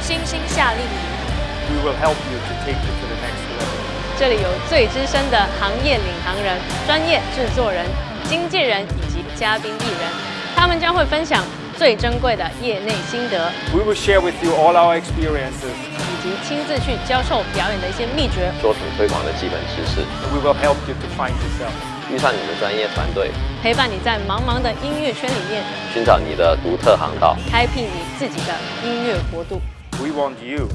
星星夏令营。We will help you to take it to the next level. 这里有最资深的行业领航人、专业制作人、经纪人以及嘉宾艺人，他们将会分享最珍贵的业内心得，We will share with you all our experiences. 以及亲自去教授表演的一些秘诀。作品推广的基本知识，We will help you to find yourself. 遇上你们专业团队，陪伴你在茫茫的音乐圈里面，寻找你的独特航道。开辟你自己的音乐国度。We want you